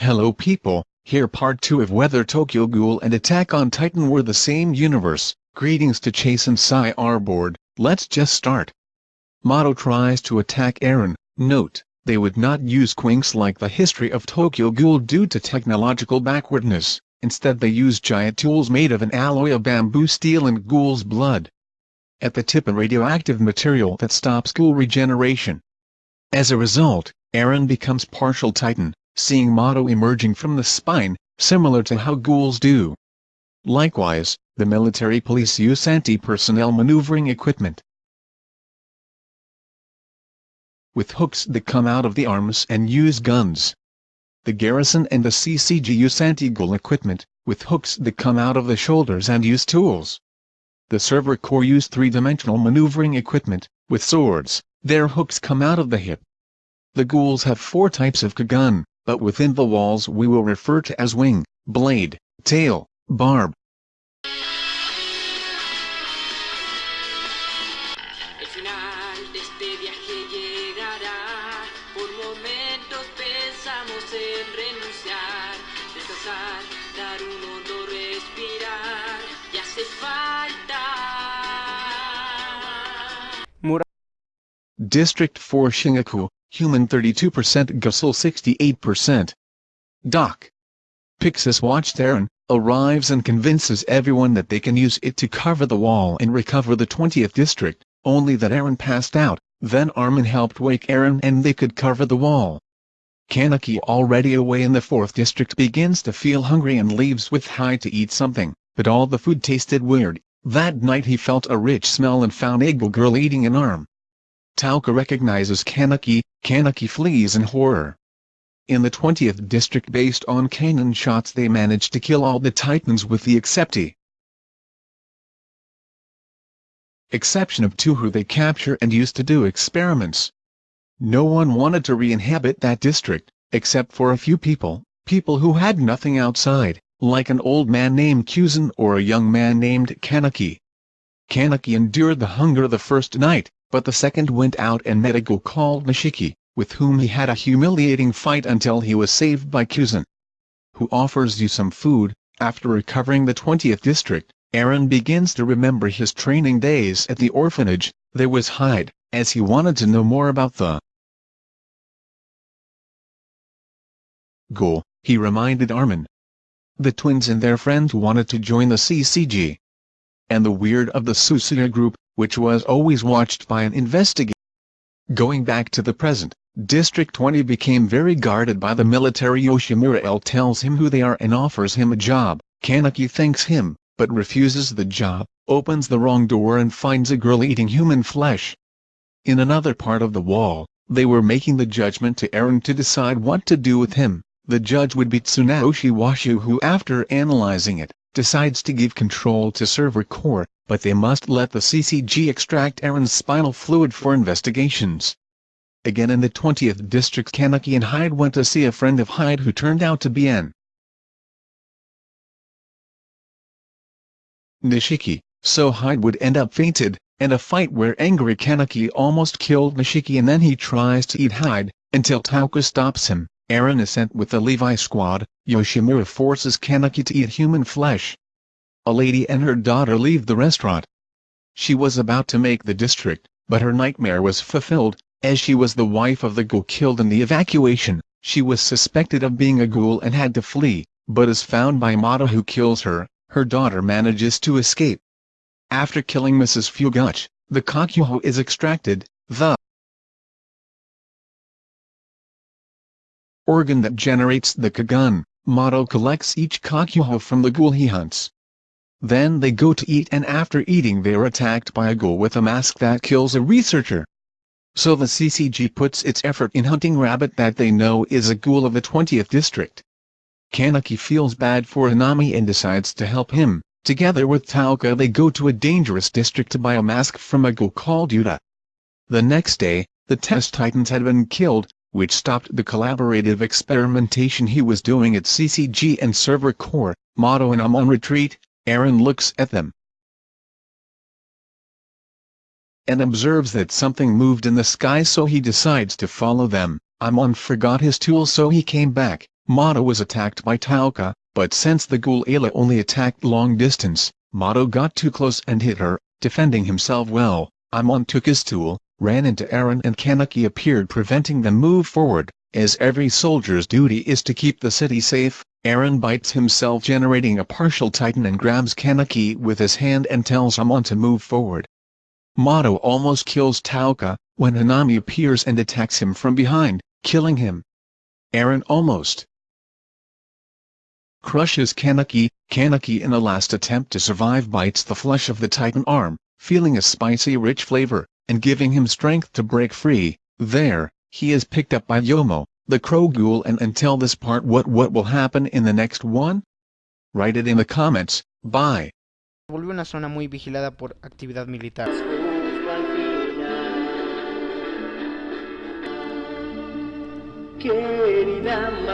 Hello people, here part 2 of whether Tokyo Ghoul and Attack on Titan were the same universe. Greetings to Chase and our board, let's just start. Mado tries to attack Eren, note, they would not use quinks like the history of Tokyo Ghoul due to technological backwardness, instead they use giant tools made of an alloy of bamboo steel and ghoul's blood. At the tip a radioactive material that stops ghoul regeneration. As a result, Eren becomes partial Titan, seeing Mado emerging from the spine, similar to how ghouls do. Likewise, the military police use anti-personnel maneuvering equipment. With hooks that come out of the arms and use guns. The garrison and the CCG use anti-ghoul equipment, with hooks that come out of the shoulders and use tools. The Survey Corps use three-dimensional maneuvering equipment, with swords, their hooks come out of the hip. The ghouls have four types of Kagun, but within the walls we will refer to as wing, blade, tail, barb. District 4 Shingaku, human 32% Gusel 68%. Doc. Pixis watched Eren, arrives and convinces everyone that they can use it to cover the wall and recover the 20th district, only that Eren passed out, then Armin helped wake Eren and they could cover the wall. Kaneki already away in the 4th district begins to feel hungry and leaves with Hyde to eat something, but all the food tasted weird. That night he felt a rich smell and found Eagle Girl eating an arm. Touka recognizes Kaneki, Kaneki flees in horror. In the 20th district based on cannon shots they managed to kill all the titans with the excepti. Exception of two who they capture and used to do experiments. No one wanted to re-inhabit that district, except for a few people, people who had nothing outside, like an old man named Kuzen or a young man named Kaneki. Kaneki endured the hunger the first night, but the second went out and met a ghoul called Nishiki, with whom he had a humiliating fight until he was saved by Kuzen. Who offers you some food, after recovering the 20th district, Eren begins to remember his training days at the orphanage, there was Hyde, as he wanted to know more about the ghoul, he reminded Armin. The twins and their friends wanted to join the CCG. And the weird of the Suzuya group, which was always watched by an investigator. Going back to the present, District 20 became very guarded by the military Yoshimura L tells him who they are and offers him a job, Kaneki thanks him, but refuses the job, opens the wrong door and finds a girl eating human flesh. In another part of the wall, they were making the judgment to Eren to decide what to do with him, the judge would be Tsunayoshi Washu who after analyzing it, decides to give control to Survey Corps, but they must let the CCG extract Eren's spinal fluid for investigations. Again in the 20th district Kaneki and Hyde went to see a friend of Hyde who turned out to be an Nishiki, so Hyde would end up fainted, and a fight where angry Kaneki almost killed Nishiki and then he tries to eat Hyde, until Touka stops him. Eren is sent with the Levi squad, Yoshimura forces Kaneki to eat human flesh. A lady and her daughter leave the restaurant. She was about to make the district, but her nightmare was fulfilled, as she was the wife of the ghoul killed in the evacuation, she was suspected of being a ghoul and had to flee, but is found by Mata who kills her, her daughter manages to escape. After killing Mrs. Fueguchi, the Kakuho is extracted, the organ that generates the Kagun, Mado collects each Kakuho from the ghoul he hunts. Then they go to eat and after eating they are attacked by a ghoul with a mask that kills a researcher. So the CCG puts its effort in hunting rabbit that they know is a ghoul of the 20th district. Kaneki feels bad for Hanami and decides to help him. Together with Touka they go to a dangerous district to buy a mask from a ghoul called Uta. The next day, the test titans had been killed, which stopped the collaborative experimentation he was doing at CCG and Survey Corps, Mado and Amon retreat, Eren looks at them. And observes that something moved in the sky so he decides to follow them, Amon forgot his tool so he came back, Mado was attacked by Touka, but since the ghoul Ayla only attacked long distance, Mado got too close and hit her, defending himself well. Amon took his tool, ran into Eren and Kaneki appeared preventing them move forward, as every soldier's duty is to keep the city safe. Eren bites himself generating a partial titan and grabs Kaneki with his hand and tells Amon to move forward. Mado almost kills Touka, when Hanami appears and attacks him from behind, killing him. Aaron almost crushes Kaneki, Kaneki in a last attempt to survive bites the flesh of the titan arm, feeling a spicy rich flavor, and giving him strength to break free. There, he is picked up by Yomo, the crow ghoul and until this part what what will happen in the next one? Write it in the comments, bye. Volvió una zona muy vigilada por actividad militar. Querida